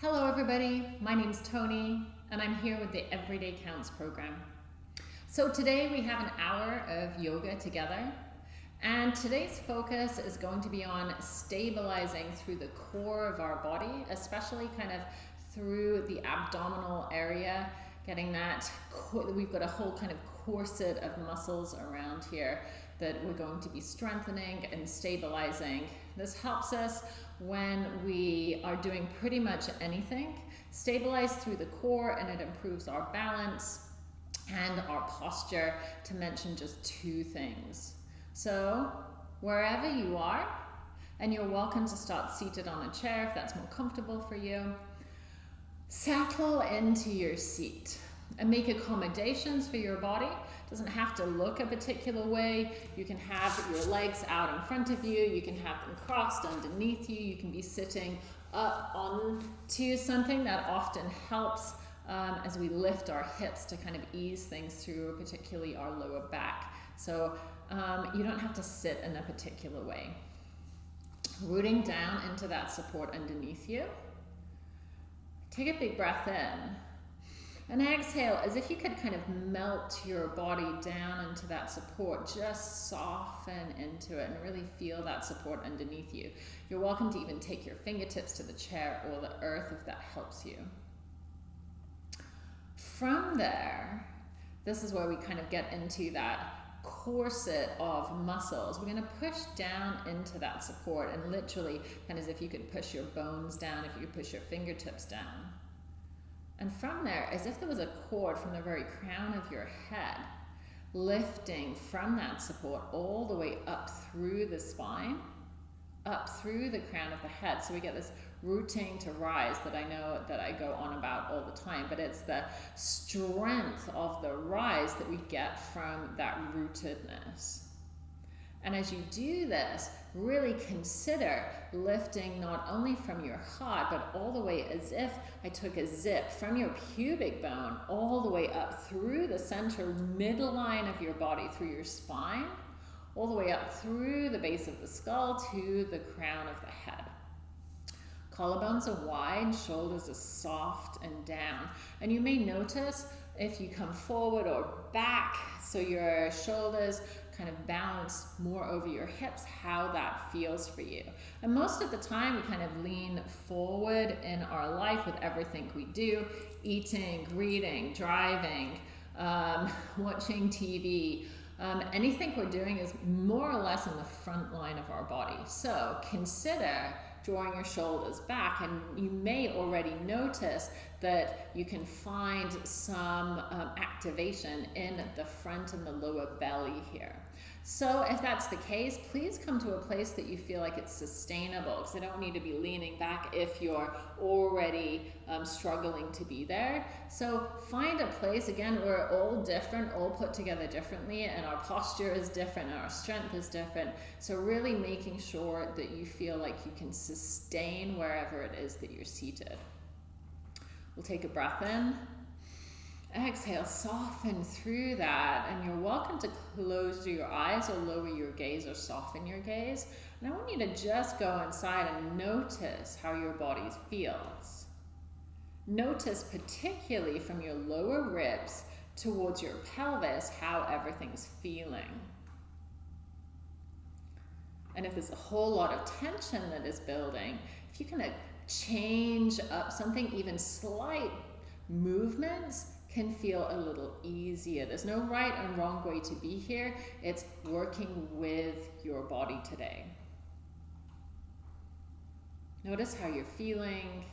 Hello everybody, my name is Tony and I'm here with the Everyday Counts program. So today we have an hour of yoga together and today's focus is going to be on stabilizing through the core of our body, especially kind of through the abdominal area, getting that, we've got a whole kind of corset of muscles around here that we're going to be strengthening and stabilizing. This helps us when we are doing pretty much anything, stabilize through the core and it improves our balance and our posture to mention just two things. So wherever you are, and you're welcome to start seated on a chair if that's more comfortable for you, settle into your seat and make accommodations for your body doesn't have to look a particular way. You can have your legs out in front of you. You can have them crossed underneath you. You can be sitting up onto something that often helps um, as we lift our hips to kind of ease things through, particularly our lower back. So um, you don't have to sit in a particular way. Rooting down into that support underneath you. Take a big breath in. And exhale as if you could kind of melt your body down into that support. Just soften into it and really feel that support underneath you. You're welcome to even take your fingertips to the chair or the earth if that helps you. From there, this is where we kind of get into that corset of muscles. We're going to push down into that support and literally kind of as if you could push your bones down, if you could push your fingertips down. And from there, as if there was a cord from the very crown of your head, lifting from that support all the way up through the spine, up through the crown of the head. So we get this rooting to rise that I know that I go on about all the time, but it's the strength of the rise that we get from that rootedness. And as you do this, really consider lifting not only from your heart, but all the way as if I took a zip from your pubic bone all the way up through the center midline of your body, through your spine, all the way up through the base of the skull to the crown of the head. Collarbones are wide, shoulders are soft and down. And you may notice if you come forward or back, so your shoulders kind of balance more over your hips, how that feels for you. And most of the time we kind of lean forward in our life with everything we do, eating, reading, driving, um, watching TV, um, anything we're doing is more or less in the front line of our body. So consider drawing your shoulders back and you may already notice that you can find some um, activation in the front and the lower belly here. So if that's the case, please come to a place that you feel like it's sustainable because I don't need to be leaning back if you're already um, struggling to be there. So find a place, again, we're all different, all put together differently and our posture is different and our strength is different. So really making sure that you feel like you can sustain wherever it is that you're seated. We'll take a breath in. Exhale, soften through that. And you're welcome to close your eyes or lower your gaze or soften your gaze. And I want you to just go inside and notice how your body feels. Notice particularly from your lower ribs towards your pelvis how everything's feeling. And if there's a whole lot of tension that is building, if you can change up something even slight movements can feel a little easier. There's no right and wrong way to be here. It's working with your body today. Notice how you're feeling.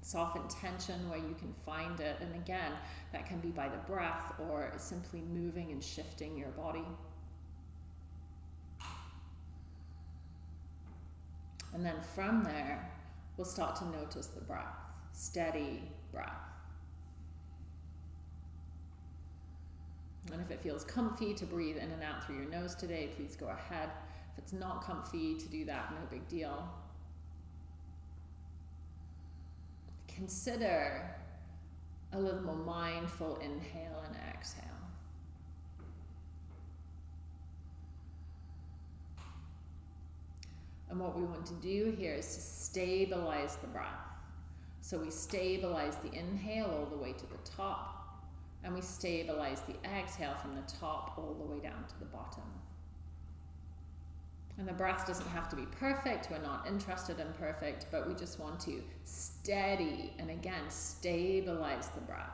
Soften tension where you can find it. And again, that can be by the breath or simply moving and shifting your body. And then from there, we'll start to notice the breath, steady breath. And if it feels comfy to breathe in and out through your nose today, please go ahead. If it's not comfy to do that, no big deal. Consider a little more mindful inhale and exhale. And what we want to do here is to stabilize the breath. So we stabilize the inhale all the way to the top, and we stabilize the exhale from the top all the way down to the bottom. And the breath doesn't have to be perfect. We're not interested in perfect, but we just want to steady and again stabilize the breath.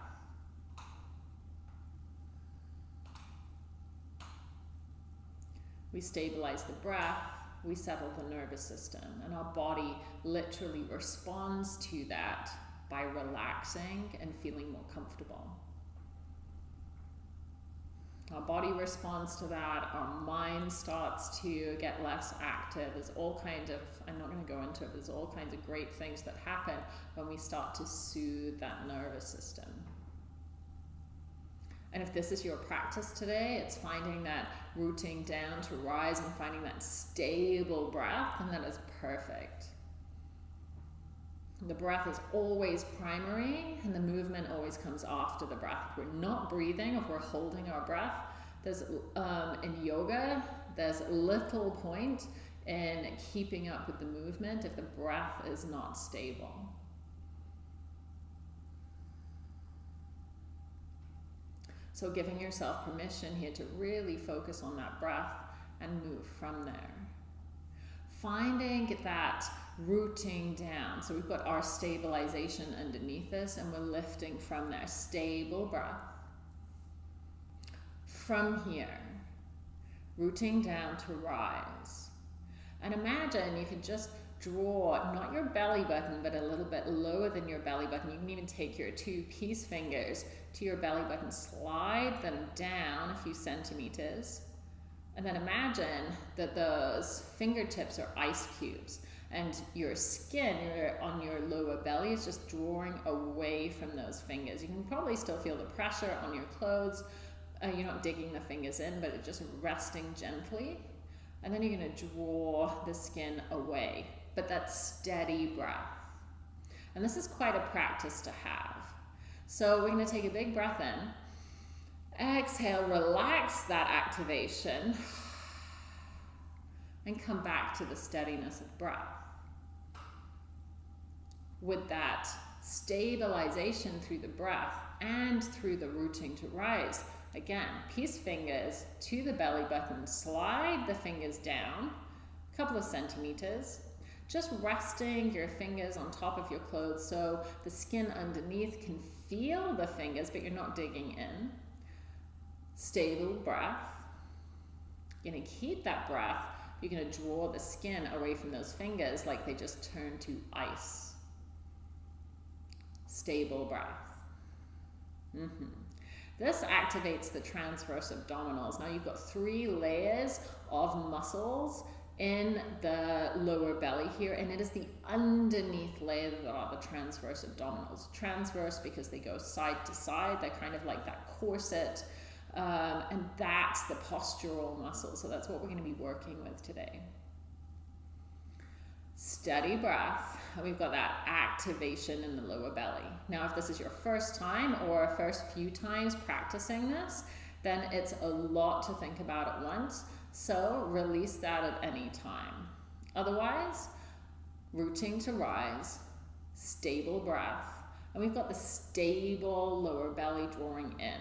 We stabilize the breath, we settle the nervous system, and our body literally responds to that by relaxing and feeling more comfortable. Our body responds to that, our mind starts to get less active. There's all kinds of, I'm not going to go into it, there's all kinds of great things that happen when we start to soothe that nervous system. And if this is your practice today, it's finding that rooting down to rise and finding that stable breath, and that is perfect. The breath is always primary, and the movement always comes after the breath. If we're not breathing, if we're holding our breath, there's um, in yoga, there's little point in keeping up with the movement if the breath is not stable. So giving yourself permission here to really focus on that breath and move from there. Finding that rooting down. So we've got our stabilization underneath us and we're lifting from there. Stable breath. From here, rooting down to rise. And imagine you could just draw not your belly button, but a little bit lower than your belly button. You can even take your two peace fingers to your belly button, slide them down a few centimeters, and then imagine that those fingertips are ice cubes and your skin on your lower belly is just drawing away from those fingers. You can probably still feel the pressure on your clothes. Uh, you're not digging the fingers in, but it's just resting gently. And then you're going to draw the skin away, but that steady breath. And this is quite a practice to have. So we're going to take a big breath in. Exhale, relax that activation. And come back to the steadiness of breath. With that stabilization through the breath and through the rooting to rise. Again, peace fingers to the belly button. Slide the fingers down a couple of centimeters just resting your fingers on top of your clothes so the skin underneath can feel the fingers, but you're not digging in. Stable breath. You're to keep that breath. You're to draw the skin away from those fingers like they just turn to ice. Stable breath. Mm -hmm. This activates the transverse abdominals. Now you've got three layers of muscles in the lower belly here and it is the underneath layer that are the transverse abdominals. Transverse because they go side to side they're kind of like that corset um, and that's the postural muscle. So that's what we're going to be working with today. Steady breath we've got that activation in the lower belly. Now if this is your first time or first few times practicing this then it's a lot to think about at once so release that at any time. Otherwise, rooting to rise, stable breath, and we've got the stable lower belly drawing in,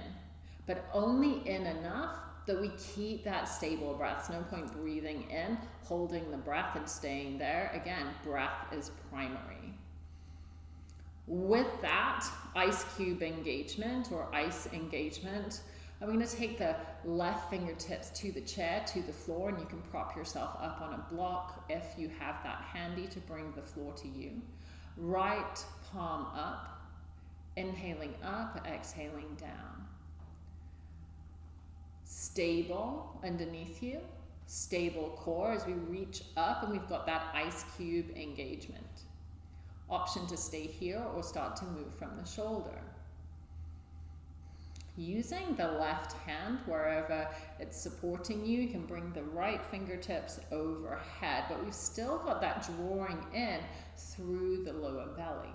but only in enough that we keep that stable breath. no point breathing in, holding the breath and staying there. Again, breath is primary. With that ice cube engagement or ice engagement, I'm going to take the left fingertips to the chair, to the floor, and you can prop yourself up on a block if you have that handy to bring the floor to you. Right palm up, inhaling up, exhaling down. Stable underneath you, stable core as we reach up and we've got that ice cube engagement. Option to stay here or start to move from the shoulder using the left hand wherever it's supporting you. You can bring the right fingertips overhead, but we've still got that drawing in through the lower belly.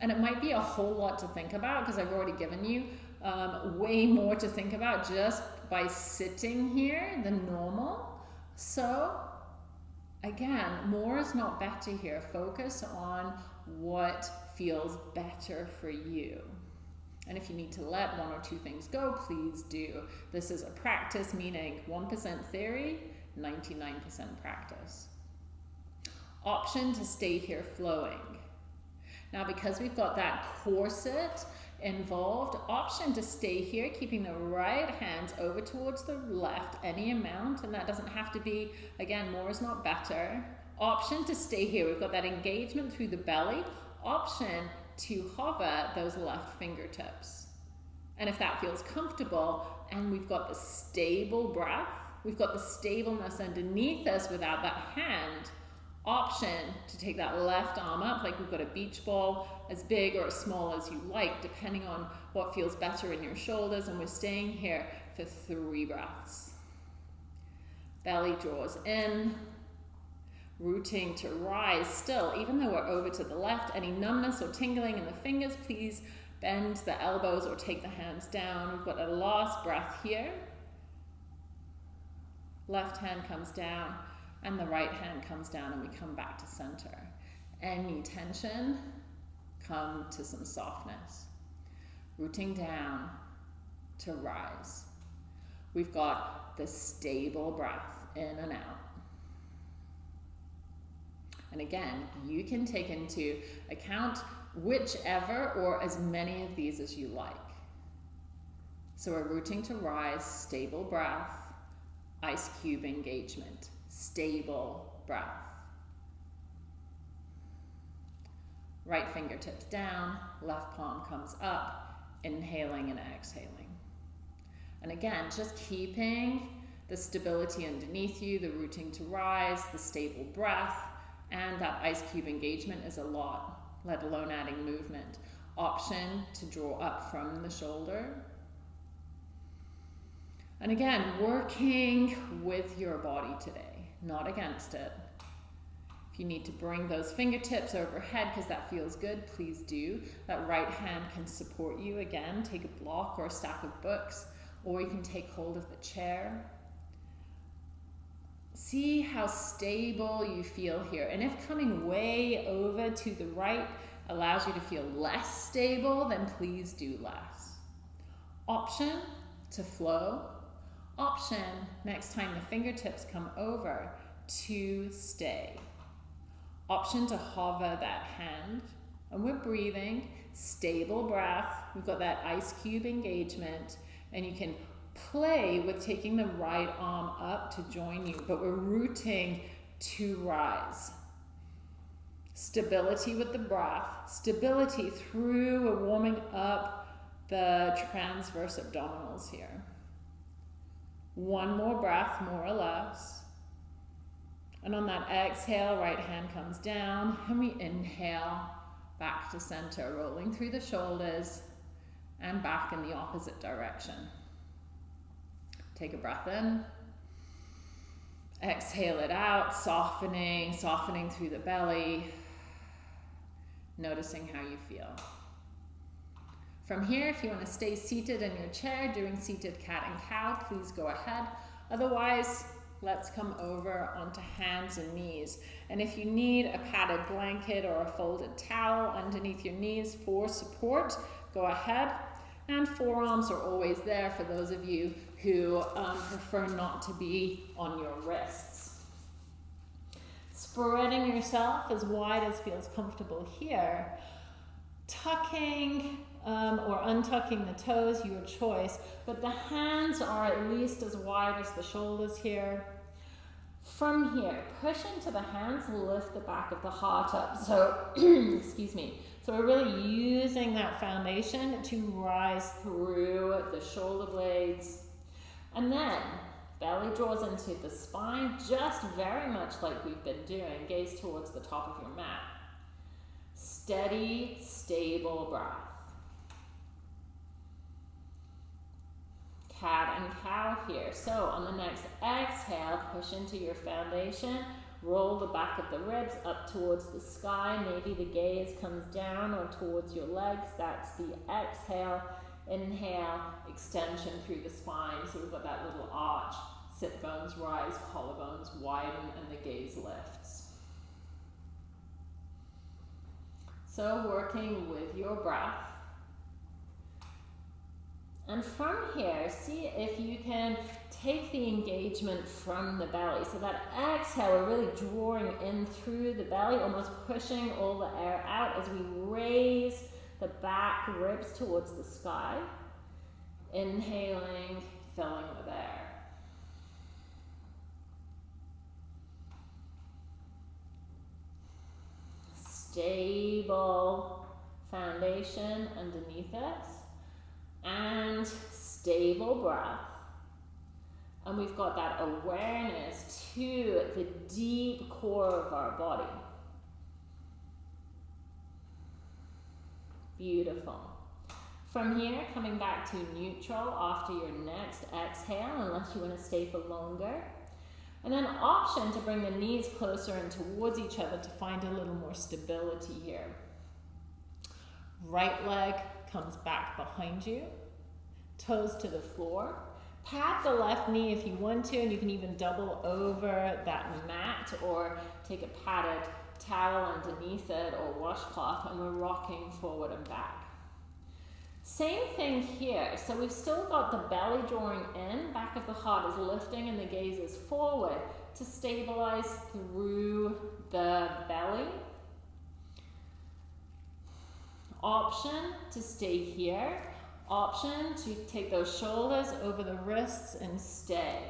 And it might be a whole lot to think about because I've already given you um, way more to think about just by sitting here than normal. So again, more is not better here. Focus on what feels better for you. And if you need to let one or two things go, please do. This is a practice, meaning 1% theory, 99% practice. Option to stay here flowing. Now, because we've got that corset involved, option to stay here, keeping the right hands over towards the left, any amount, and that doesn't have to be, again, more is not better. Option to stay here, we've got that engagement through the belly. Option to hover those left fingertips. And if that feels comfortable, and we've got the stable breath, we've got the stableness underneath us without that hand, option to take that left arm up like we've got a beach ball as big or as small as you like depending on what feels better in your shoulders. And we're staying here for three breaths. Belly draws in rooting to rise still even though we're over to the left any numbness or tingling in the fingers please bend the elbows or take the hands down we've got a last breath here left hand comes down and the right hand comes down and we come back to center. Any tension, come to some softness. Rooting down to rise. We've got the stable breath in and out. And again, you can take into account whichever or as many of these as you like. So we're rooting to rise, stable breath, ice cube engagement stable breath. Right fingertips down, left palm comes up, inhaling and exhaling. And again, just keeping the stability underneath you, the rooting to rise, the stable breath, and that ice cube engagement is a lot, let alone adding movement. Option to draw up from the shoulder and again, working with your body today, not against it. If you need to bring those fingertips overhead because that feels good, please do. That right hand can support you again. Take a block or a stack of books, or you can take hold of the chair. See how stable you feel here. And if coming way over to the right allows you to feel less stable, then please do less. Option to flow option next time the fingertips come over to stay. Option to hover that hand and we're breathing, stable breath. We've got that ice cube engagement and you can play with taking the right arm up to join you, but we're rooting to rise. Stability with the breath, stability through, we're warming up the transverse abdominals here. One more breath, more or less. And on that exhale, right hand comes down, and we inhale back to center, rolling through the shoulders and back in the opposite direction. Take a breath in. Exhale it out, softening, softening through the belly, noticing how you feel. From here, if you want to stay seated in your chair doing seated cat and cow, please go ahead. Otherwise, let's come over onto hands and knees. And if you need a padded blanket or a folded towel underneath your knees for support, go ahead. And forearms are always there for those of you who um, prefer not to be on your wrists. Spreading yourself as wide as feels comfortable here. Tucking um, or untucking the toes, your choice. But the hands are at least as wide as the shoulders here. From here, push into the hands, lift the back of the heart up. So, excuse me. So we're really using that foundation to rise through the shoulder blades. And then belly draws into the spine, just very much like we've been doing. Gaze towards the top of your mat. Steady, stable breath. cat and cow here. So on the next exhale, push into your foundation, roll the back of the ribs up towards the sky. Maybe the gaze comes down or towards your legs. That's the exhale. Inhale, extension through the spine. So we've got that little arch. Sit bones rise, collarbones widen, and the gaze lifts. So working with your breath. And from here, see if you can take the engagement from the belly. So that exhale, we're really drawing in through the belly, almost pushing all the air out as we raise the back ribs towards the sky. Inhaling, filling with air. Stable foundation underneath us and stable breath. And we've got that awareness to the deep core of our body. Beautiful. From here, coming back to neutral after your next exhale, unless you want to stay for longer. And then option to bring the knees closer and towards each other to find a little more stability here. Right leg comes back behind you, toes to the floor. Pat the left knee if you want to, and you can even double over that mat or take a padded towel underneath it or washcloth, and we're rocking forward and back. Same thing here. So we've still got the belly drawing in, back of the heart is lifting, and the gaze is forward to stabilize through the belly Option to stay here. Option to take those shoulders over the wrists and stay.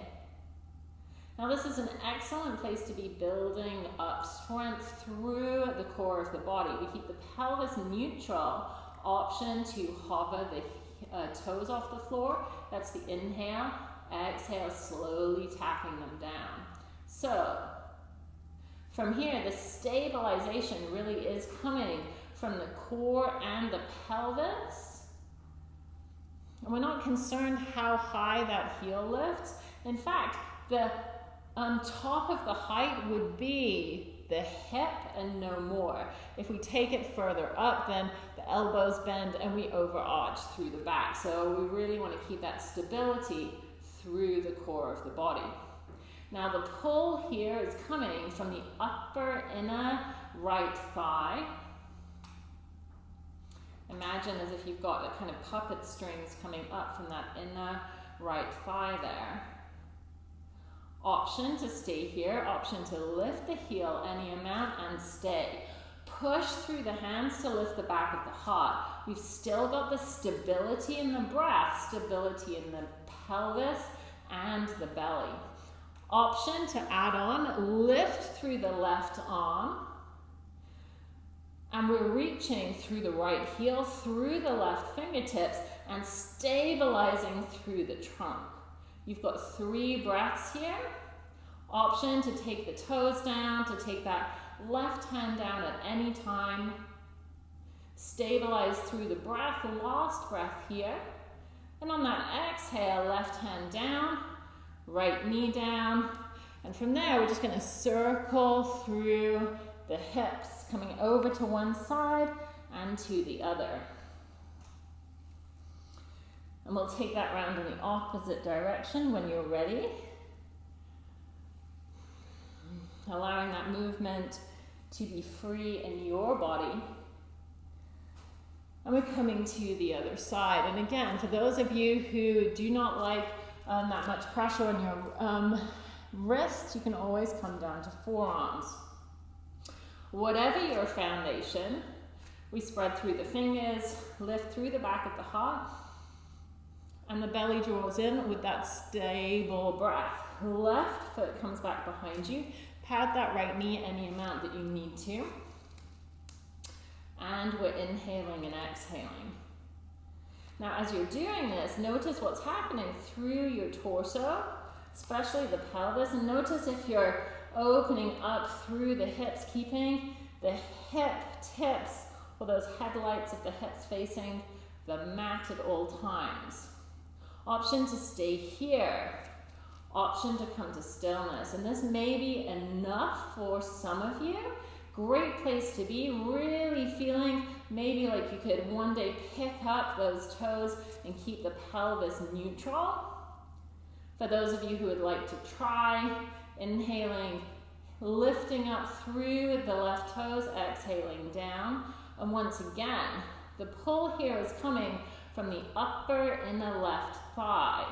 Now this is an excellent place to be building up strength through the core of the body. We keep the pelvis neutral. Option to hover the uh, toes off the floor. That's the inhale. Exhale, slowly tapping them down. So, from here, the stabilization really is coming from the core and the pelvis. And we're not concerned how high that heel lifts. In fact, the on top of the height would be the hip and no more. If we take it further up, then the elbows bend and we overarch through the back. So we really want to keep that stability through the core of the body. Now the pull here is coming from the upper inner right thigh Imagine as if you've got the kind of puppet strings coming up from that inner right thigh there. Option to stay here, option to lift the heel any amount and stay. Push through the hands to lift the back of the heart. We've still got the stability in the breath, stability in the pelvis and the belly. Option to add on, lift through the left arm, and we're reaching through the right heel, through the left fingertips, and stabilizing through the trunk. You've got three breaths here. Option to take the toes down, to take that left hand down at any time. Stabilize through the breath, last breath here. And on that exhale, left hand down, right knee down. And from there, we're just gonna circle through the hips coming over to one side and to the other. And we'll take that round in the opposite direction when you're ready. Allowing that movement to be free in your body. And we're coming to the other side. And again, for those of you who do not like um, that much pressure on your um, wrists, you can always come down to forearms. Whatever your foundation, we spread through the fingers, lift through the back of the heart, and the belly draws in with that stable breath. Left foot comes back behind you. Pad that right knee any amount that you need to. And we're inhaling and exhaling. Now, as you're doing this, notice what's happening through your torso, especially the pelvis, and notice if you're opening up through the hips, keeping the hip tips or those headlights of the hips facing the mat at all times. Option to stay here. Option to come to stillness. And this may be enough for some of you. Great place to be, really feeling maybe like you could one day pick up those toes and keep the pelvis neutral. For those of you who would like to try, inhaling, lifting up through the left toes, exhaling down. And once again, the pull here is coming from the upper inner left thigh.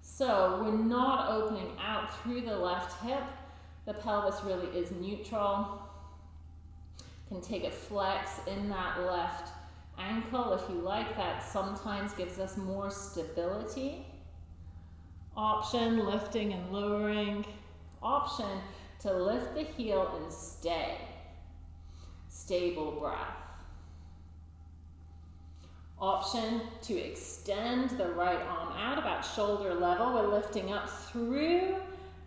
So we're not opening out through the left hip. The pelvis really is neutral. Can take a flex in that left ankle if you like. That sometimes gives us more stability. Option, lifting and lowering. Option to lift the heel and stay. Stable breath. Option to extend the right arm out about shoulder level. We're lifting up through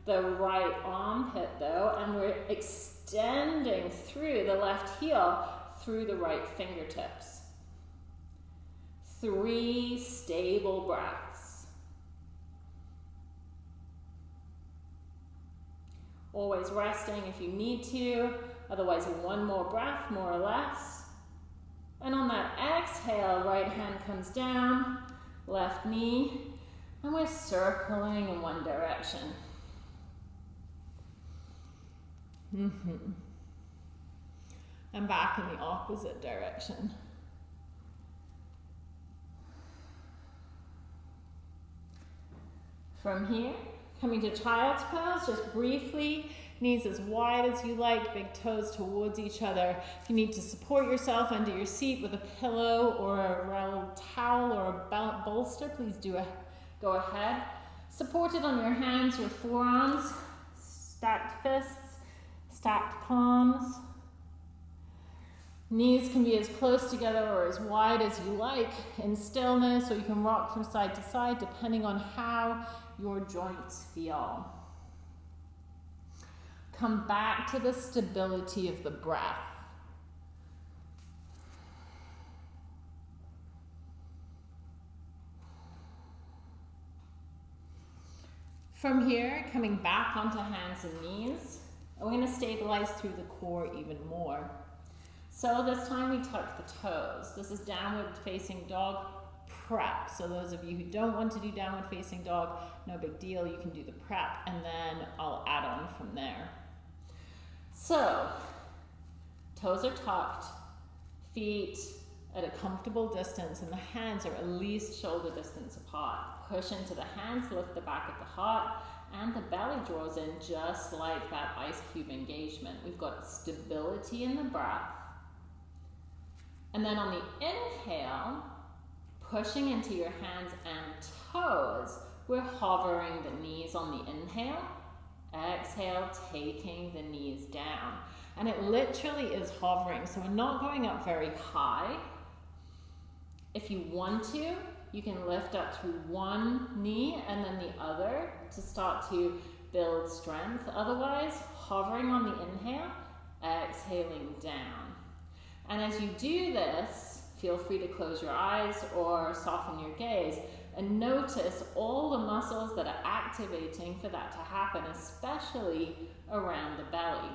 the right armpit though, and we're extending through the left heel through the right fingertips. Three stable breaths. Always resting if you need to, otherwise one more breath, more or less. And on that exhale, right hand comes down, left knee, and we're circling in one direction. Mm -hmm. And back in the opposite direction. From here, coming to child's pose, just briefly, knees as wide as you like, big toes towards each other. If you need to support yourself under your seat with a pillow or a towel or a bolster, please do a, go ahead. Supported on your hands, your forearms, stacked fists, stacked palms. Knees can be as close together or as wide as you like in stillness, or you can rock from side to side depending on how your joints feel. Come back to the stability of the breath. From here, coming back onto hands and knees, we're going to stabilize through the core even more. So this time we tuck the toes. This is downward facing dog prep. So those of you who don't want to do downward facing dog, no big deal. You can do the prep and then I'll add on from there. So toes are tucked, feet at a comfortable distance and the hands are at least shoulder distance apart. Push into the hands, lift the back of the heart and the belly draws in just like that ice cube engagement. We've got stability in the breath and then on the inhale, pushing into your hands and toes, we're hovering the knees on the inhale. Exhale, taking the knees down. And it literally is hovering, so we're not going up very high. If you want to, you can lift up through one knee and then the other to start to build strength. Otherwise, hovering on the inhale, exhaling down. And as you do this, feel free to close your eyes or soften your gaze and notice all the muscles that are activating for that to happen, especially around the belly.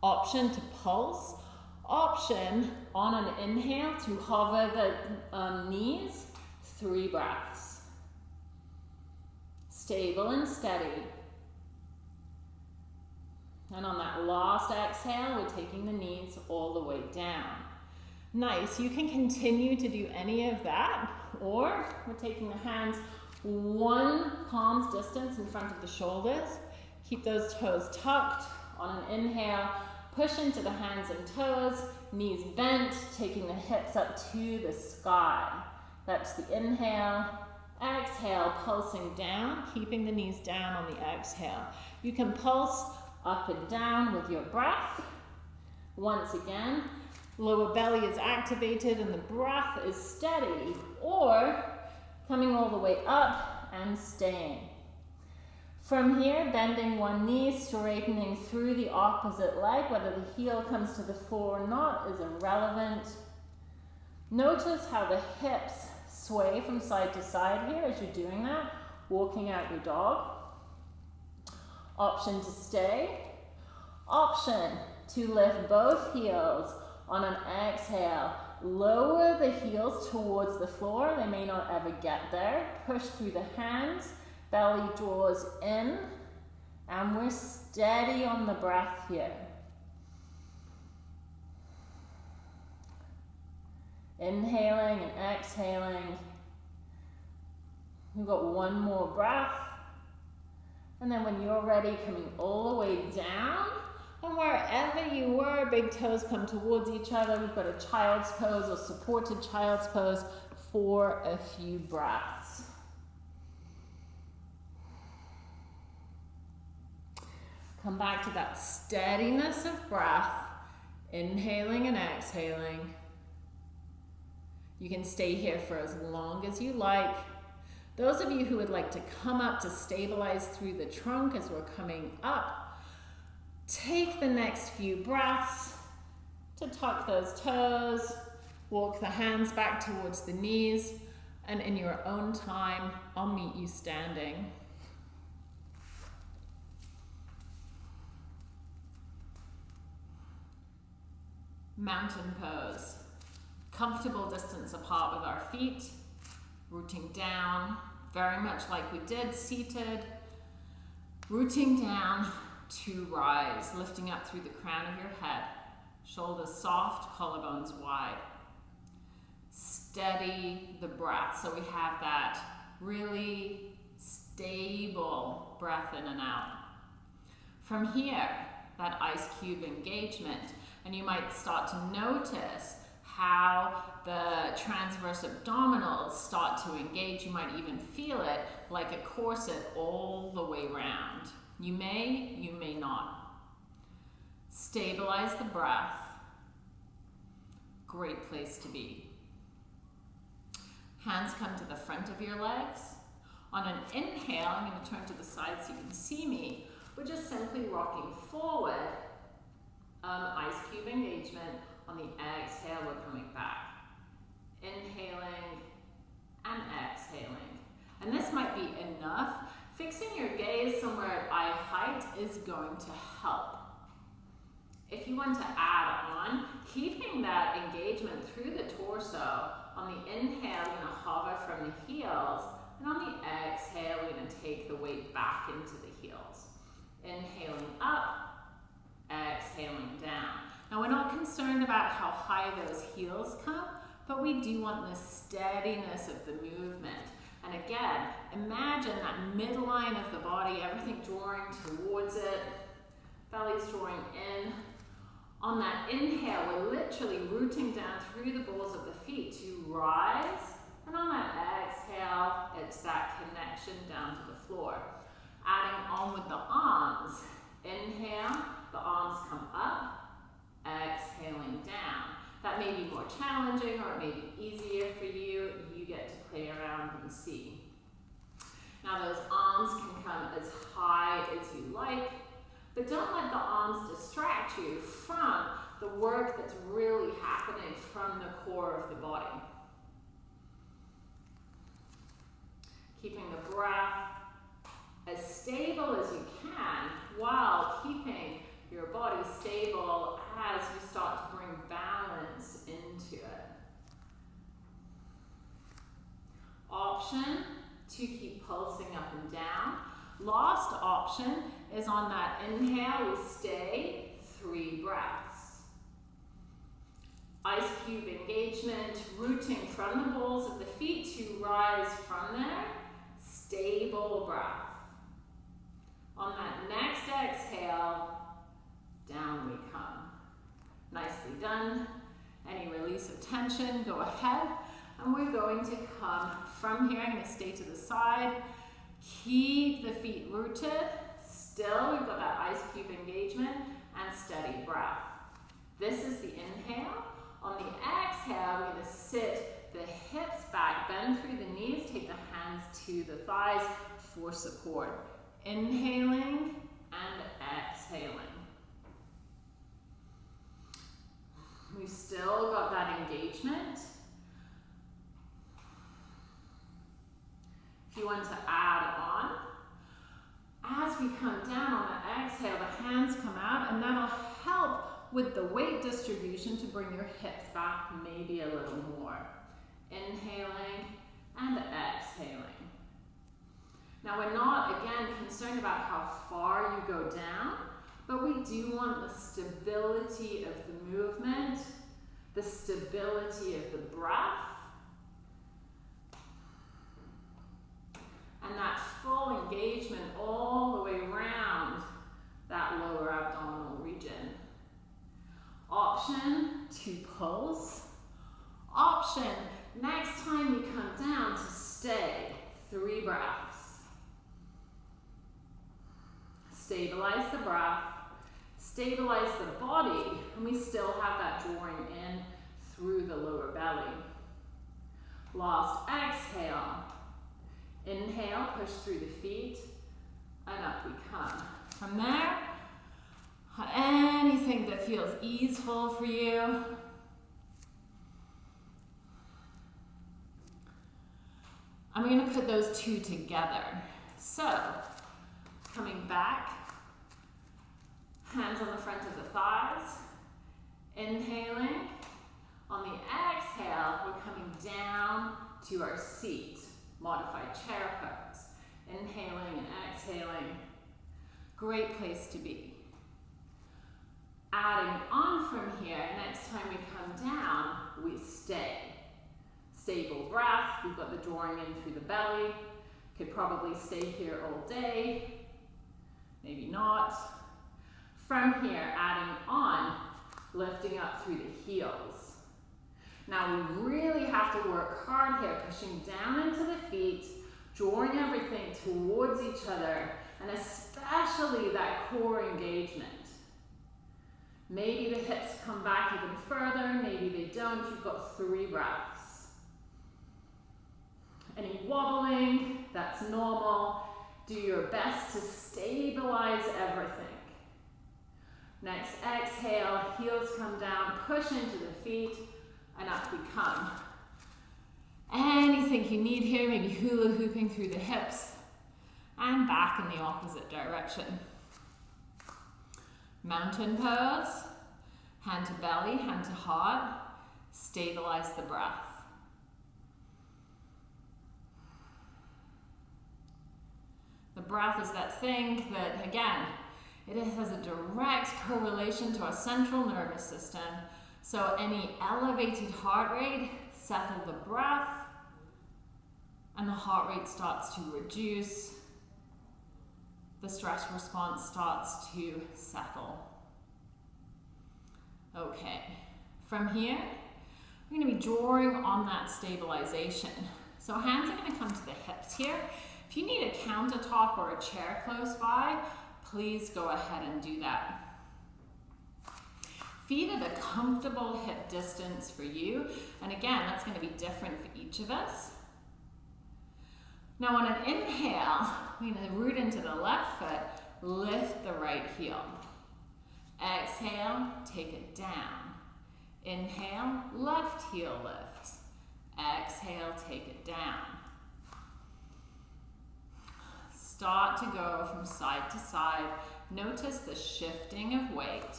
Option to pulse. Option on an inhale to hover the um, knees, three breaths. Stable and steady. And on that last exhale, we're taking the knees all the way down. Nice, you can continue to do any of that, or we're taking the hands one palm's distance in front of the shoulders. Keep those toes tucked on an inhale. Push into the hands and toes, knees bent, taking the hips up to the sky. That's the inhale. Exhale, pulsing down, keeping the knees down on the exhale. You can pulse up and down with your breath. Once again, lower belly is activated and the breath is steady, or coming all the way up and staying. From here, bending one knee, straightening through the opposite leg, whether the heel comes to the floor or not is irrelevant. Notice how the hips sway from side to side here as you're doing that, walking out your dog. Option to stay. Option to lift both heels on an exhale, lower the heels towards the floor. They may not ever get there. Push through the hands. Belly draws in. And we're steady on the breath here. Inhaling and exhaling. We've got one more breath. And then when you're ready, coming all the way down. And wherever you were, big toes come towards each other. We've got a child's pose or supported child's pose for a few breaths. Come back to that steadiness of breath, inhaling and exhaling. You can stay here for as long as you like. Those of you who would like to come up to stabilize through the trunk as we're coming up, take the next few breaths to tuck those toes, walk the hands back towards the knees, and in your own time, I'll meet you standing. Mountain pose. Comfortable distance apart with our feet, rooting down, very much like we did seated, rooting down to rise, lifting up through the crown of your head, shoulders soft, collarbones wide. Steady the breath, so we have that really stable breath in and out. From here, that ice cube engagement, and you might start to notice how the transverse abdominals start to engage. You might even feel it like a corset all the way around. You may, you may not. Stabilize the breath. Great place to be. Hands come to the front of your legs. On an inhale, I'm going to turn to the side so you can see me. We're just simply rocking forward, um, ice cube engagement, on the exhale, we're coming back. Inhaling and exhaling. And this might be enough. Fixing your gaze somewhere at eye height is going to help. If you want to add on, keeping that engagement through the torso, on the inhale, you're going to hover from the heels, and on the exhale, we're going to take the weight back into the heels. Inhaling up, exhaling down. Now we're not concerned about how high those heels come, but we do want the steadiness of the movement. And again, imagine that midline of the body, everything drawing towards it, belly's drawing in. On that inhale, we're literally rooting down through the balls of the feet to rise. And on that exhale, it's that connection down to the floor. Adding on with the arms. Inhale, the arms come up exhaling down. That may be more challenging or it may be easier for you. You get to play around and see. Now those arms can come as high as you like, but don't let the arms distract you from the work that's really happening from the core of the body. Keeping the breath as stable as you can while keeping your body stable as you start to bring balance into it. Option to keep pulsing up and down. Last option is on that inhale, we stay three breaths. Ice cube engagement, rooting from the balls of the feet to rise from there. Stable breath. On that next exhale, down we come. Nicely done. Any release of tension, go ahead. And we're going to come from here. I'm going to stay to the side. Keep the feet rooted. Still, we've got that ice cube engagement and steady breath. This is the inhale. On the exhale, we're going to sit the hips back, bend through the knees, take the hands to the thighs for support. Inhaling and exhaling. We've still got that engagement. If you want to add on, as we come down on the exhale, the hands come out and that'll help with the weight distribution to bring your hips back maybe a little more. Inhaling and exhaling. Now we're not, again, concerned about how far you go down, but we do want the stability of the movement, the stability of the breath, and that full engagement all the way around that lower abdominal region. Option to pulse. Option, next time you come down to stay. Three breaths. Stabilize the breath. Stabilize the body. And we still have that drawing in through the lower belly. Last exhale. Inhale, push through the feet, and up we come. From there, anything that feels easeful for you. I'm going to put those two together. So, coming back, hands on the front of the thighs, inhaling. On the exhale, we're coming down to our seat modified chair pose. Inhaling and exhaling. Great place to be. Adding on from here, next time we come down, we stay. Stable breath, we've got the drawing in through the belly. Could probably stay here all day, maybe not. From here, adding on, lifting up through the heels. Now we really have to work hard here, pushing down into the feet, drawing everything towards each other, and especially that core engagement. Maybe the hips come back even further, maybe they don't. You've got three breaths. Any wobbling, that's normal. Do your best to stabilize everything. Next exhale, heels come down, push into the feet, and up we come. Anything you need here, maybe hula hooping through the hips and back in the opposite direction. Mountain pose, hand to belly, hand to heart, stabilize the breath. The breath is that thing that, again, it has a direct correlation to our central nervous system so any elevated heart rate, settle the breath, and the heart rate starts to reduce. The stress response starts to settle. Okay, from here, we're going to be drawing on that stabilization. So hands are to come to the hips here. If you need a countertop or a chair close by, please go ahead and do that. Feet at a comfortable hip distance for you. And again, that's going to be different for each of us. Now on an inhale, we're to root into the left foot, lift the right heel. Exhale, take it down. Inhale, left heel lifts. Exhale, take it down. Start to go from side to side. Notice the shifting of weight.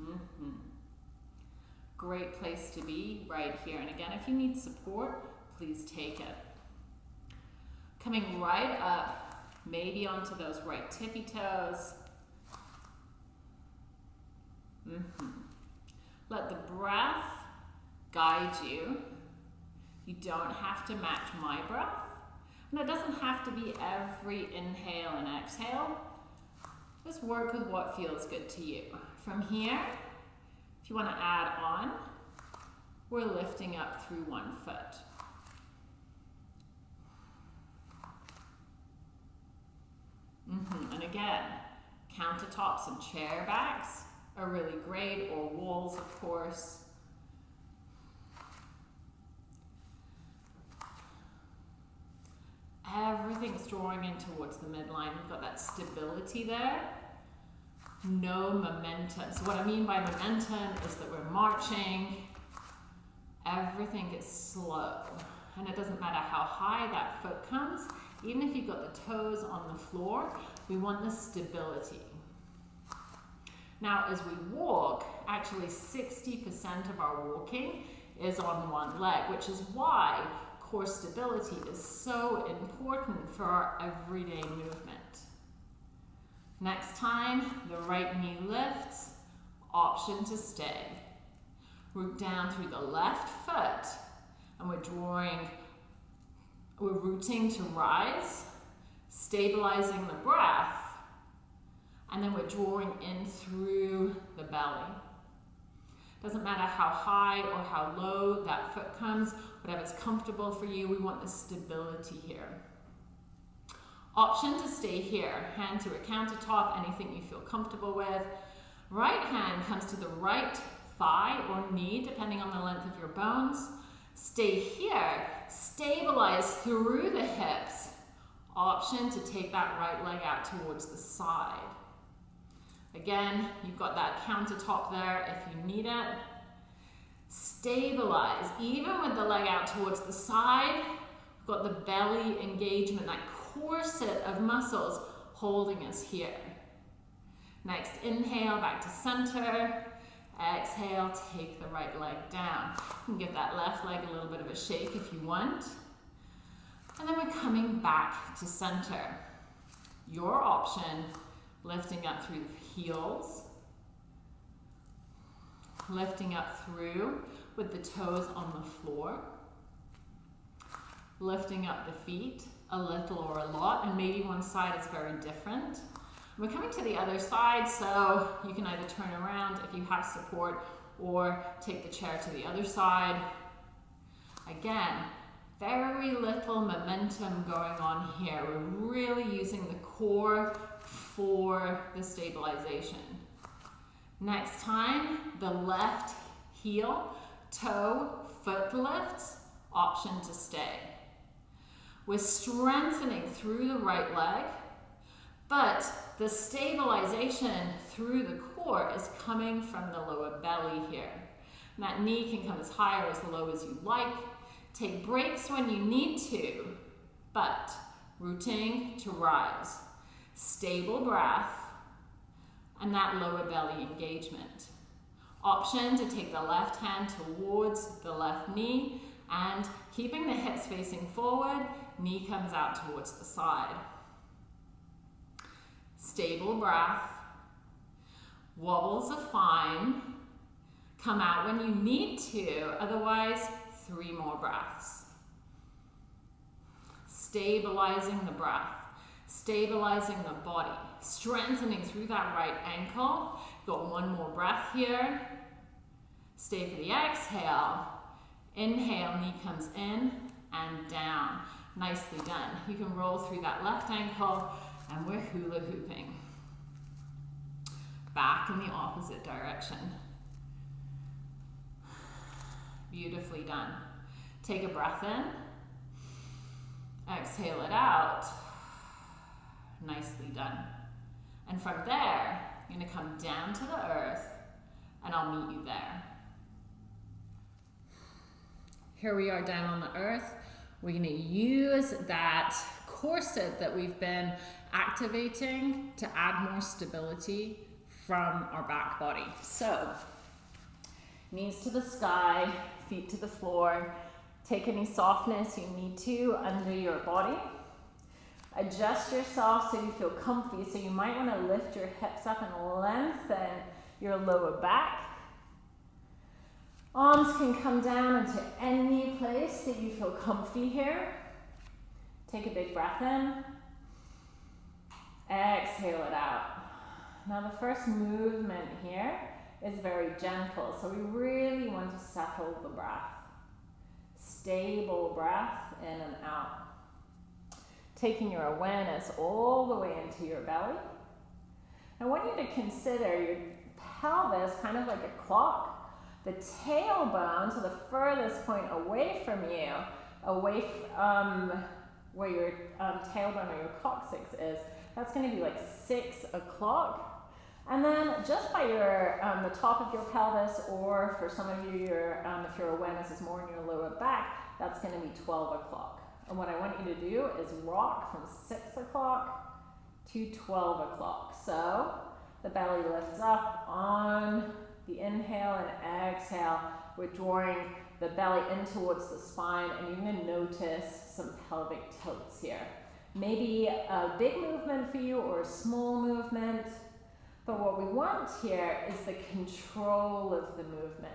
Mm -hmm. Great place to be right here. And again, if you need support, please take it. Coming right up, maybe onto those right tippy toes. Mm -hmm. Let the breath guide you. You don't have to match my breath. It doesn't have to be every inhale and exhale. Just work with what feels good to you. From here, if you want to add on, we're lifting up through one foot. Mm -hmm. And again, countertops and chair backs are really great, or walls, of course. Everything's drawing in towards the midline. We've got that stability there no momentum. So what I mean by momentum is that we're marching, everything is slow. And it doesn't matter how high that foot comes, even if you've got the toes on the floor, we want the stability. Now, as we walk, actually 60% of our walking is on one leg, which is why core stability is so important for our everyday movement. Next time, the right knee lifts, option to stay. Root down through the left foot, and we're drawing, we're rooting to rise, stabilizing the breath, and then we're drawing in through the belly. Doesn't matter how high or how low that foot comes, whatever's comfortable for you, we want the stability here. Option to stay here, hand to a countertop, anything you feel comfortable with. Right hand comes to the right thigh or knee, depending on the length of your bones. Stay here, stabilize through the hips. Option to take that right leg out towards the side. Again, you've got that countertop there if you need it. Stabilize, even with the leg out towards the side, we've got the belly engagement, that corset of muscles holding us here. Next, inhale back to center. Exhale, take the right leg down. You can give that left leg a little bit of a shake if you want. And then we're coming back to center. Your option, lifting up through the heels, lifting up through with the toes on the floor, lifting up the feet, a little or a lot, and maybe one side is very different. We're coming to the other side, so you can either turn around if you have support or take the chair to the other side. Again, very little momentum going on here. We're really using the core for the stabilization. Next time, the left heel, toe, foot lifts, option to stay. We're strengthening through the right leg, but the stabilization through the core is coming from the lower belly here. And that knee can come as high or as low as you like. Take breaks when you need to, but rooting to rise. Stable breath and that lower belly engagement. Option to take the left hand towards the left knee and keeping the hips facing forward, knee comes out towards the side. Stable breath. Wobbles are fine. Come out when you need to, otherwise, three more breaths. Stabilizing the breath, stabilizing the body, strengthening through that right ankle. Got one more breath here. Stay for the exhale. Inhale, knee comes in and down. Nicely done. You can roll through that left ankle and we're hula hooping. Back in the opposite direction. Beautifully done. Take a breath in. Exhale it out. Nicely done. And from there, you're to come down to the earth and I'll meet you there. Here we are down on the earth. We're to use that corset that we've been activating to add more stability from our back body. So, knees to the sky, feet to the floor. Take any softness you need to under your body. Adjust yourself so you feel comfy. So you might want to lift your hips up and lengthen your lower back. Arms can come down into any place that you feel comfy here. Take a big breath in. Exhale it out. Now the first movement here is very gentle, so we really want to settle the breath. Stable breath in and out. Taking your awareness all the way into your belly. I want you to consider your pelvis kind of like a clock. The tailbone, so the furthest point away from you, away from um, where your um, tailbone or your coccyx is, that's going to be like six o'clock. And then just by your um, the top of your pelvis, or for some of you, your um, if your awareness is more in your lower back, that's going to be 12 o'clock. And what I want you to do is rock from 6 o'clock to 12 o'clock. So the belly lifts up on the inhale and exhale. We're drawing the belly in towards the spine and you're going to notice some pelvic tilts here. Maybe a big movement for you or a small movement. But what we want here is the control of the movement.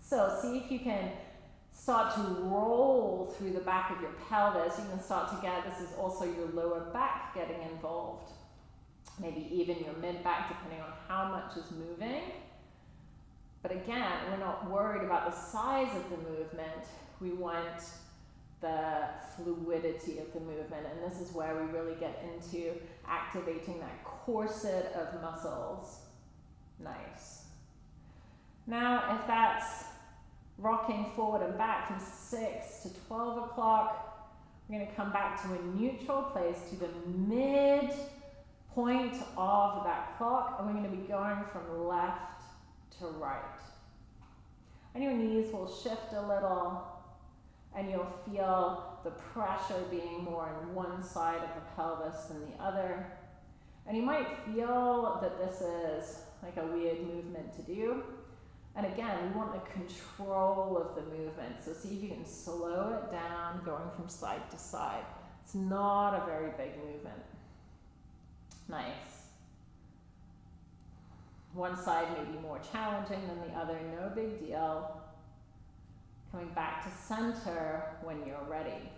So see if you can start to roll through the back of your pelvis. You can start to get, this is also your lower back getting involved. Maybe even your mid back, depending on how much is moving. But again, we're not worried about the size of the movement. We want the fluidity of the movement. And this is where we really get into activating that corset of muscles. Nice. Now, if that's rocking forward and back from 6 to 12 o'clock, we're going to come back to a neutral place to the mid point of that clock. And we're going to be going from left to right. And your knees will shift a little and you'll feel the pressure being more on one side of the pelvis than the other. And you might feel that this is like a weird movement to do. And again, we want the control of the movement. So see if you can slow it down going from side to side. It's not a very big movement. Nice. One side may be more challenging than the other, no big deal. Coming back to center when you're ready.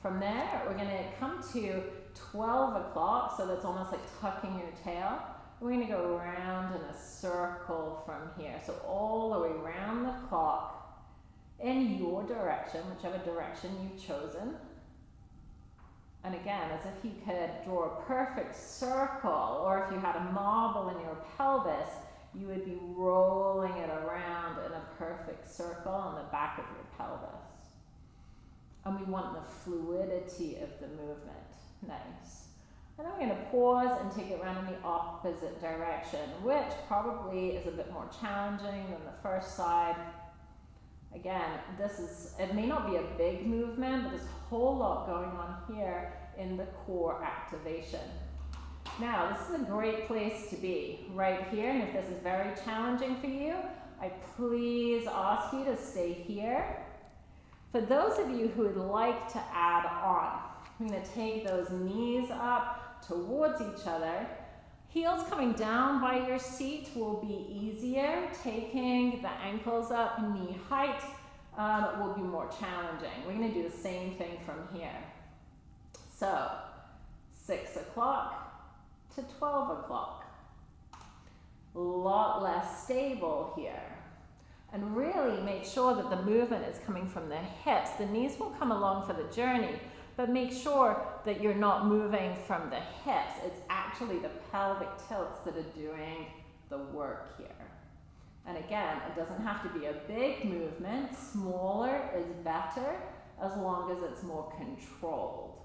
From there, we're going to come to 12 o'clock, so that's almost like tucking your tail. We're going to go around in a circle from here. So all the way around the clock in your direction, whichever direction you've chosen. And again, as if you could draw a perfect circle, or if you had a marble in your pelvis, you would be rolling it around in a perfect circle on the back of your pelvis. And we want the fluidity of the movement. Nice. And then we're going to pause and take it around in the opposite direction, which probably is a bit more challenging than the first side. Again, this is, it may not be a big movement, but there's a whole lot going on here in the core activation. Now, this is a great place to be right here, and if this is very challenging for you, I please ask you to stay here. For those of you who would like to add on, I'm going to take those knees up towards each other. Heels coming down by your seat will be easier. Taking the ankles up knee height um, will be more challenging. We're going to do the same thing from here. So, 6 o'clock, to 12 o'clock. A lot less stable here. And really make sure that the movement is coming from the hips. The knees will come along for the journey, but make sure that you're not moving from the hips. It's actually the pelvic tilts that are doing the work here. And again, it doesn't have to be a big movement. Smaller is better as long as it's more controlled.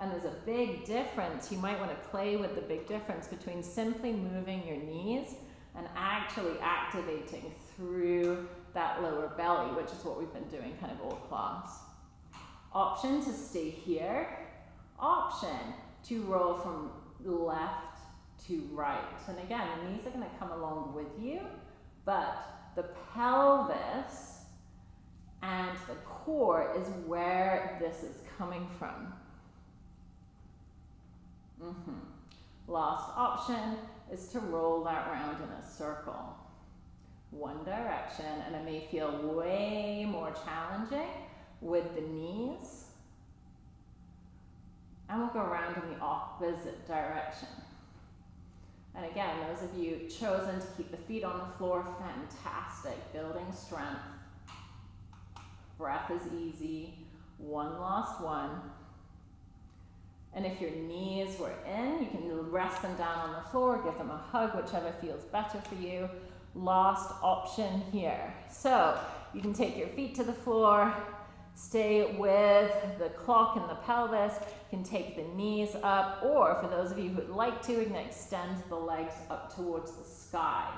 And there's a big difference. You might want to play with the big difference between simply moving your knees and actually activating through that lower belly, which is what we've been doing kind of all class. Option to stay here. Option to roll from left to right. And again, the knees are going to come along with you, but the pelvis and the core is where this is coming from. Mm -hmm. Last option is to roll that round in a circle. One direction, and it may feel way more challenging with the knees. And we'll go around in the opposite direction. And again, those of you chosen to keep the feet on the floor, fantastic. Building strength. Breath is easy. One last one. And if your knees were in, you can rest them down on the floor, give them a hug, whichever feels better for you. Last option here. So you can take your feet to the floor, stay with the clock in the pelvis, you can take the knees up, or for those of you who would like to, you can extend the legs up towards the sky.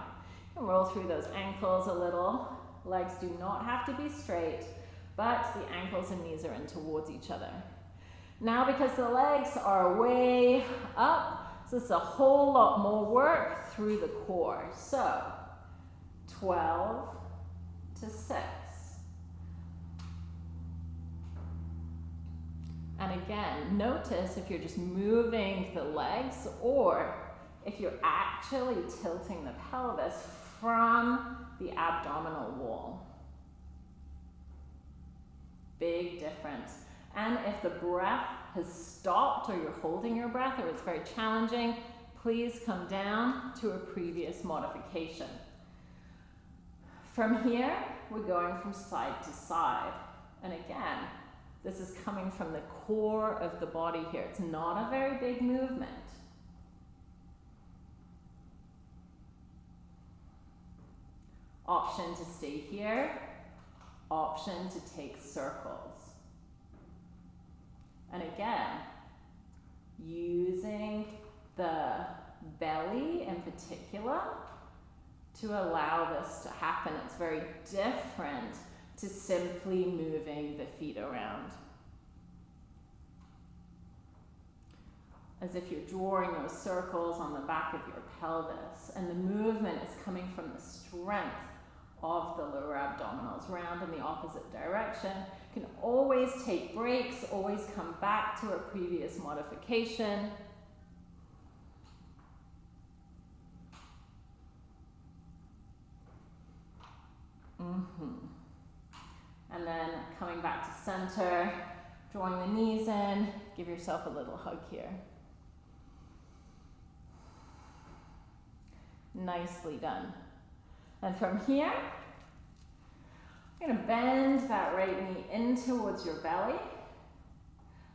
And roll through those ankles a little. Legs do not have to be straight, but the ankles and knees are in towards each other. Now because the legs are way up, so it's a whole lot more work through the core. So 12 to 6. And again, notice if you're just moving the legs or if you're actually tilting the pelvis from the abdominal wall. Big difference. And if the breath has stopped or you're holding your breath or it's very challenging, please come down to a previous modification. From here, we're going from side to side. And again, this is coming from the core of the body here. It's not a very big movement. Option to stay here, option to take circles. And again, using the belly in particular to allow this to happen. It's very different to simply moving the feet around. As if you're drawing those circles on the back of your pelvis, and the movement is coming from the strength of the lower abdominals, round in the opposite direction. You can always take breaks, always come back to a previous modification. Mm-hmm. And then coming back to center, drawing the knees in, give yourself a little hug here. Nicely done. And from here, I'm to bend that right knee in towards your belly.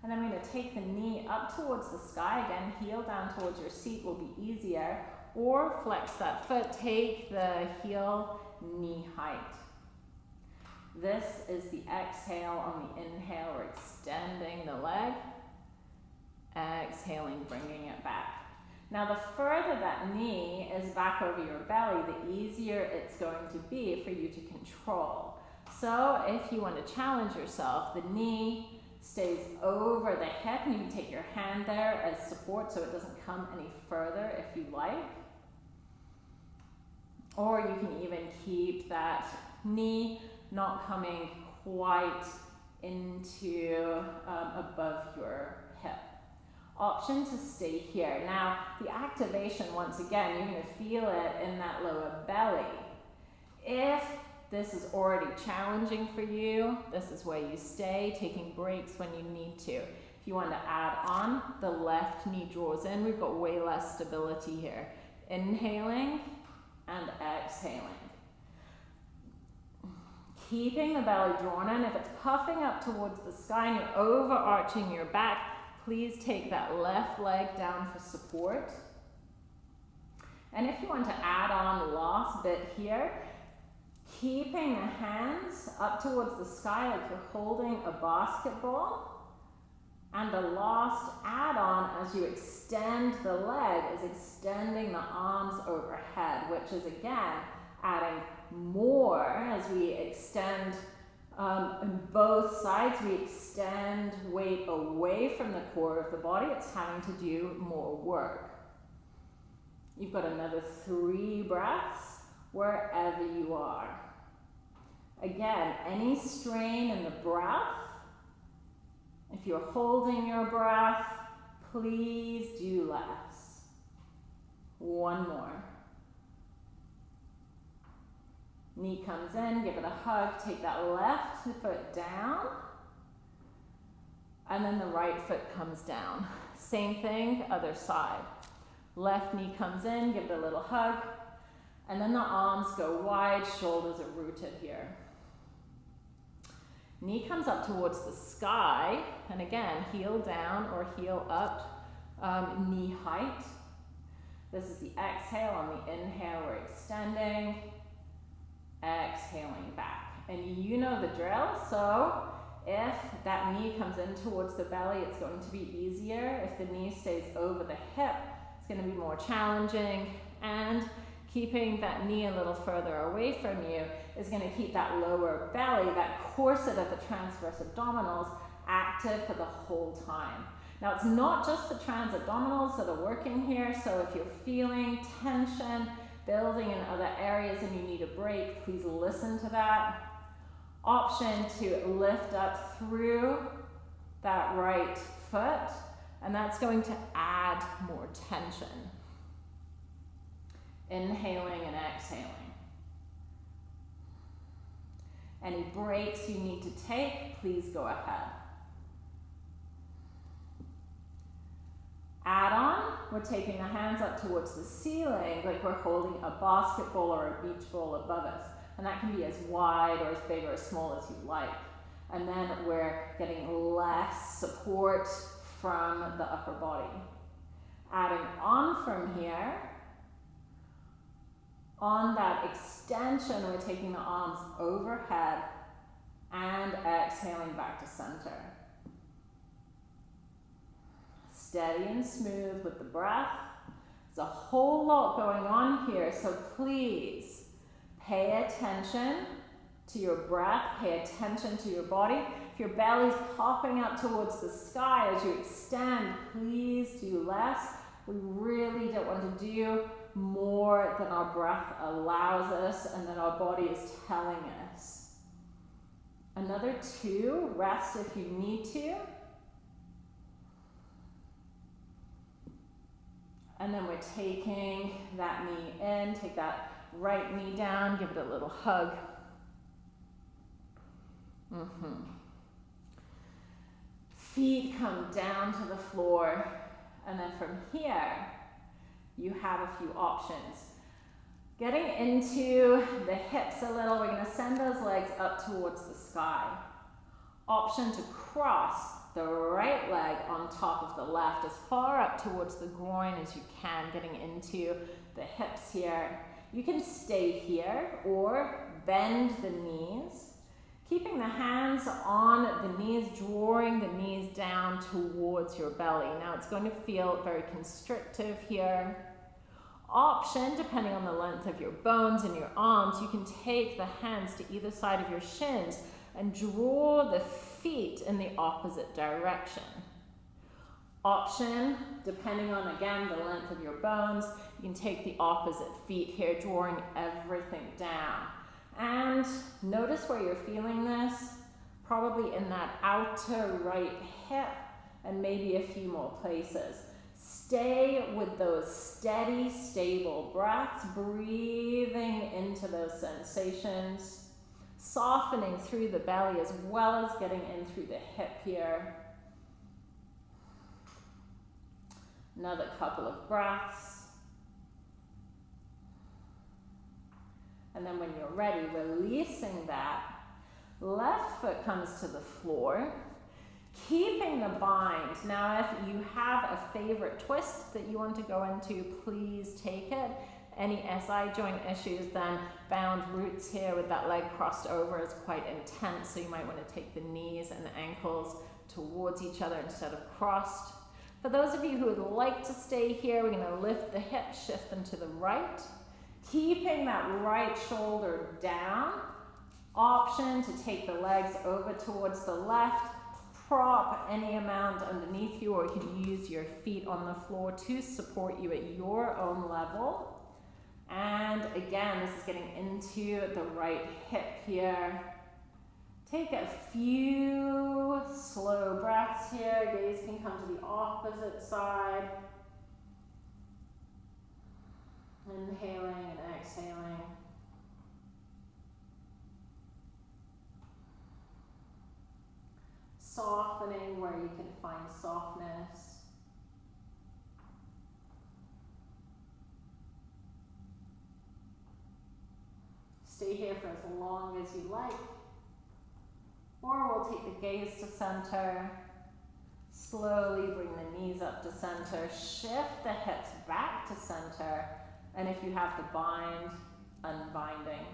And I'm going to take the knee up towards the sky. Again, heel down towards your seat will be easier. Or flex that foot, take the heel knee height. This is the exhale on the inhale. We're extending the leg. Exhaling, bringing it back. Now, the further that knee is back over your belly, the easier it's going to be for you to control. So, if you want to challenge yourself, the knee stays over the hip, and you can take your hand there as support so it doesn't come any further if you like. Or you can even keep that knee not coming quite into um, above your hip. Option to stay here. Now, the activation, once again, you're to feel it in that lower belly. If this is already challenging for you, this is where you stay, taking breaks when you need to. If you want to add on, the left knee draws in. We've got way less stability here. Inhaling and exhaling keeping the belly drawn in. If it's puffing up towards the sky and you're overarching your back, please take that left leg down for support. And if you want to add on the last bit here, keeping the hands up towards the sky like you're holding a basketball. And the last add-on as you extend the leg is extending the arms overhead, which is again adding more as we extend um, on both sides, we extend weight away from the core of the body. It's having to do more work. You've got another three breaths wherever you are. Again, any strain in the breath, if you're holding your breath, please do less. One more. Knee comes in, give it a hug, take that left foot down, and then the right foot comes down. Same thing, other side. Left knee comes in, give it a little hug, and then the arms go wide, shoulders are rooted here. Knee comes up towards the sky, and again, heel down or heel up, um, knee height. This is the exhale. On the inhale, we're extending exhaling back. And you know the drill, so if that knee comes in towards the belly, it's going to be easier. If the knee stays over the hip, it's going to be more challenging. And keeping that knee a little further away from you is going to keep that lower belly, that corset of the transverse abdominals, active for the whole time. Now it's not just the trans abdominals that are working here, so if you're feeling tension building in other areas and you need a break, please listen to that. Option to lift up through that right foot, and that's going to add more tension. Inhaling and exhaling. Any breaks you need to take, please go ahead. Add on, we're taking the hands up towards the ceiling like we're holding a basketball or a beach ball above us. And that can be as wide or as big or as small as you like. And then we're getting less support from the upper body. Adding on from here, on that extension, we're taking the arms overhead and exhaling back to center. Steady and smooth with the breath. There's a whole lot going on here, so please pay attention to your breath, pay attention to your body. If your belly's popping up towards the sky as you extend, please do less. We really don't want to do more than our breath allows us and that our body is telling us. Another two, rest if you need to. And then we're taking that knee in, take that right knee down, give it a little hug. Mm-hmm. Feet come down to the floor, and then from here, you have a few options. Getting into the hips a little, we're going to send those legs up towards the sky. Option to cross the right leg on top of the left as far up towards the groin as you can, getting into the hips here. You can stay here or bend the knees, keeping the hands on the knees, drawing the knees down towards your belly. Now it's going to feel very constrictive here. Option, depending on the length of your bones and your arms, you can take the hands to either side of your shins and draw the feet in the opposite direction. Option, depending on again the length of your bones, you can take the opposite feet here, drawing everything down. And notice where you're feeling this, probably in that outer right hip and maybe a few more places. Stay with those steady, stable breaths, breathing into those sensations softening through the belly as well as getting in through the hip here. Another couple of breaths. And then when you're ready, releasing that, left foot comes to the floor, keeping the bind. Now, if you have a favorite twist that you want to go into, please take it any SI joint issues, then bound roots here with that leg crossed over is quite intense. So you might want to take the knees and the ankles towards each other instead of crossed. For those of you who would like to stay here, we're going to lift the hips, shift them to the right, keeping that right shoulder down. Option to take the legs over towards the left, prop any amount underneath you, or you can use your feet on the floor to support you at your own level. And again, this is getting into the right hip here. Take a few slow breaths here. Gaze can come to the opposite side. Inhaling and exhaling. Softening where you can find softness. Stay here for as long as you like. Or we'll take the gaze to center. Slowly bring the knees up to center. Shift the hips back to center. And if you have to bind, unbinding.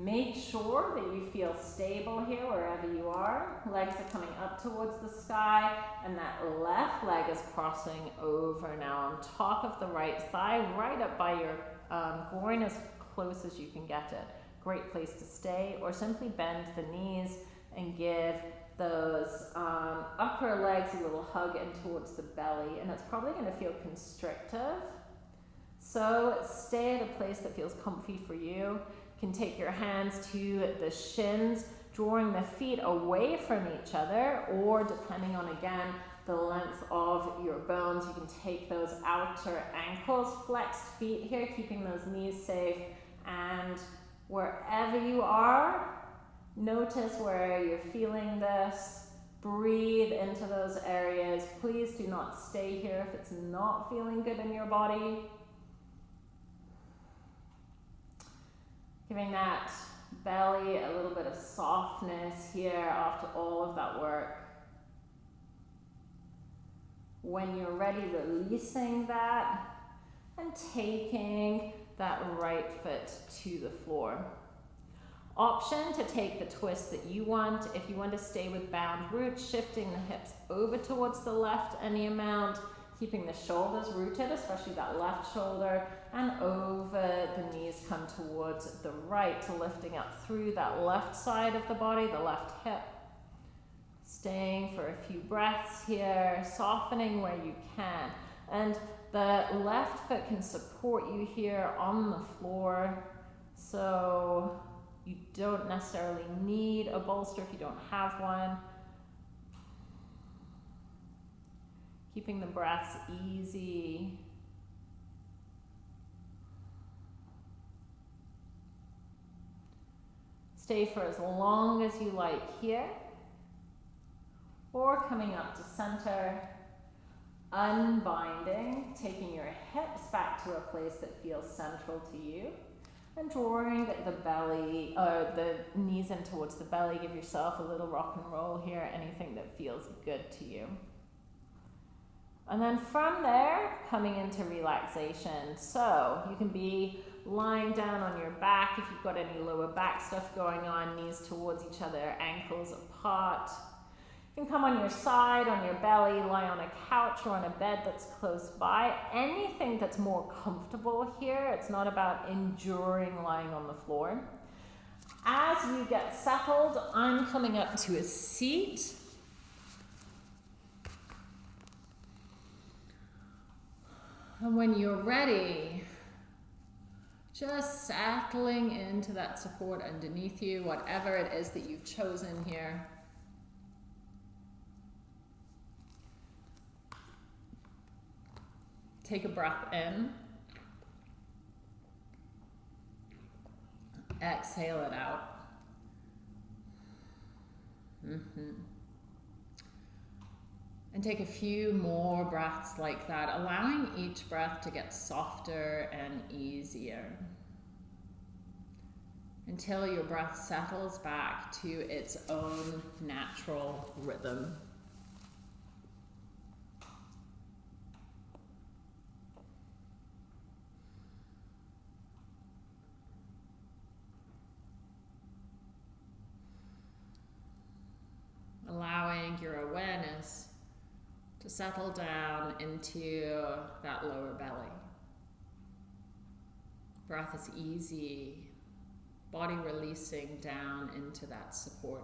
Make sure that you feel stable here wherever you are. Legs are coming up towards the sky and that left leg is crossing over now on top of the right thigh, right up by your um, groin as close as you can get it. Great place to stay, or simply bend the knees and give those um, upper legs a little hug in towards the belly, and it's probably going to feel constrictive. So stay at a place that feels comfy for you. Can take your hands to the shins, drawing the feet away from each other, or depending on again the length of your bones, you can take those outer ankles, flexed feet here, keeping those knees safe, and wherever you are, Notice where you're feeling this. Breathe into those areas. Please do not stay here if it's not feeling good in your body. Giving that belly a little bit of softness here after all of that work. When you're ready, releasing that and taking that right foot to the floor option to take the twist that you want. If you want to stay with bound roots, shifting the hips over towards the left any amount, keeping the shoulders rooted, especially that left shoulder, and over the knees come towards the right, lifting up through that left side of the body, the left hip. Staying for a few breaths here, softening where you can. And the left foot can support you here on the floor. So you don't necessarily need a bolster if you don't have one. Keeping the breaths easy. Stay for as long as you like here. Or coming up to center, unbinding, taking your hips back to a place that feels central to you. And drawing the belly, uh, the knees in towards the belly. Give yourself a little rock and roll here, anything that feels good to you. And then from there, coming into relaxation. So you can be lying down on your back if you've got any lower back stuff going on, knees towards each other, ankles apart. You can come on your side, on your belly, lie on a couch or on a bed that's close by. Anything that's more comfortable here. It's not about enduring lying on the floor. As you get settled, I'm coming up to a seat. And when you're ready, just settling into that support underneath you, whatever it is that you've chosen here. Take a breath in. Exhale it out. Mm -hmm. And take a few more breaths like that, allowing each breath to get softer and easier until your breath settles back to its own natural rhythm. allowing your awareness to settle down into that lower belly. Breath is easy, body releasing down into that support.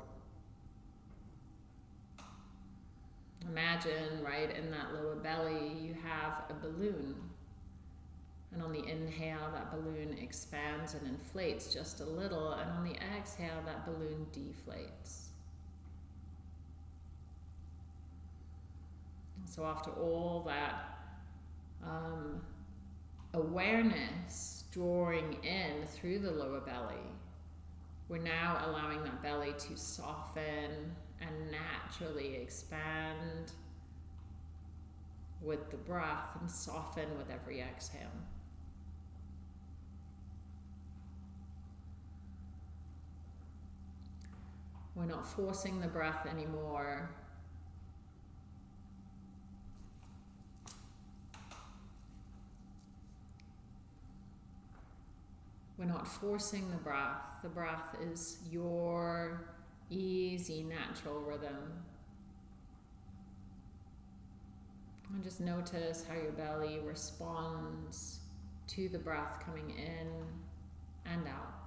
Imagine right in that lower belly you have a balloon. And on the inhale, that balloon expands and inflates just a little, and on the exhale, that balloon deflates. So after all that um, awareness drawing in through the lower belly, we're now allowing that belly to soften and naturally expand with the breath and soften with every exhale. We're not forcing the breath anymore. We're not forcing the breath. The breath is your easy, natural rhythm. And just notice how your belly responds to the breath coming in and out.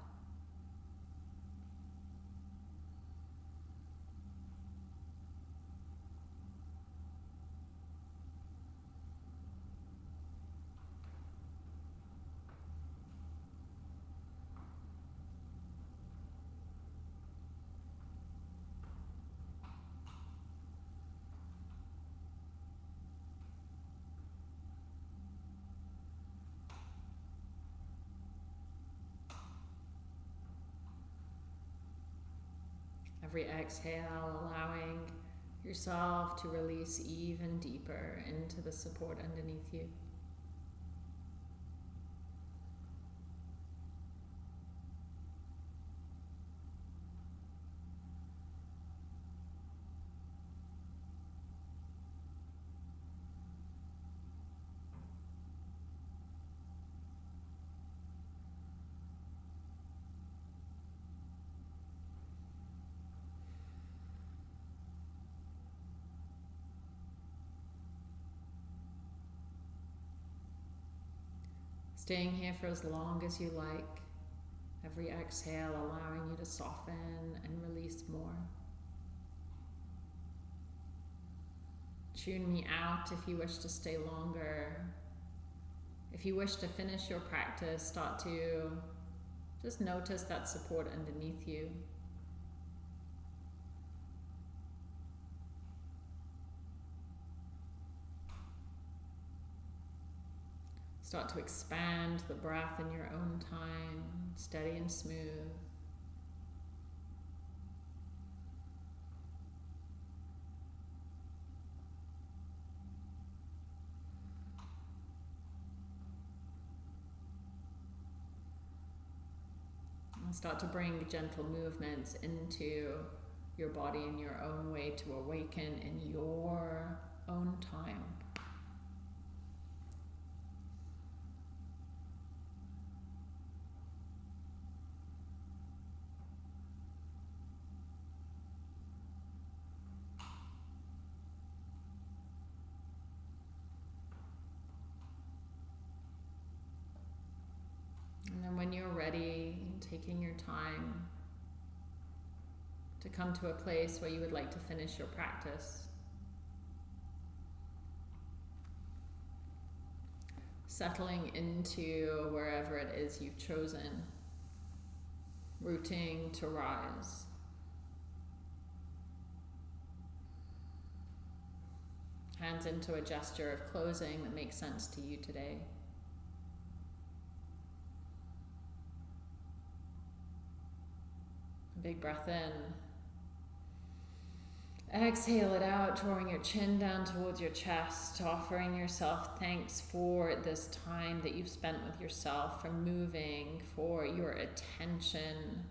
Every exhale, allowing yourself to release even deeper into the support underneath you. Staying here for as long as you like. Every exhale allowing you to soften and release more. Tune me out if you wish to stay longer. If you wish to finish your practice, start to just notice that support underneath you. Start to expand the breath in your own time, steady and smooth. Start to bring gentle movements into your body in your own way to awaken in your own time. when you're ready, taking your time to come to a place where you would like to finish your practice. Settling into wherever it is you've chosen, rooting to rise. Hands into a gesture of closing that makes sense to you today. Big breath in. Exhale it out, drawing your chin down towards your chest, offering yourself thanks for this time that you've spent with yourself, for moving, for your attention.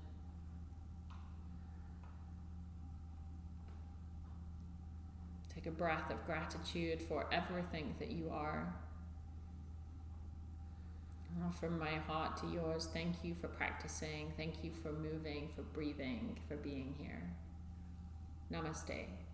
Take a breath of gratitude for everything that you are. Oh, from my heart to yours, thank you for practicing. Thank you for moving, for breathing, for being here. Namaste.